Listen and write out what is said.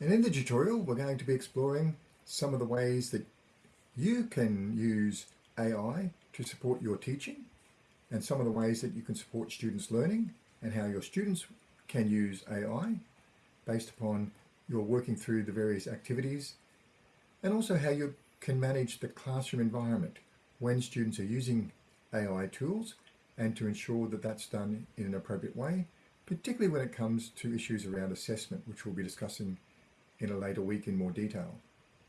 And in the tutorial, we're going to be exploring some of the ways that you can use AI to support your teaching and some of the ways that you can support students learning and how your students can use AI based upon your working through the various activities and also how you can manage the classroom environment when students are using AI tools and to ensure that that's done in an appropriate way, particularly when it comes to issues around assessment, which we'll be discussing in a later week in more detail.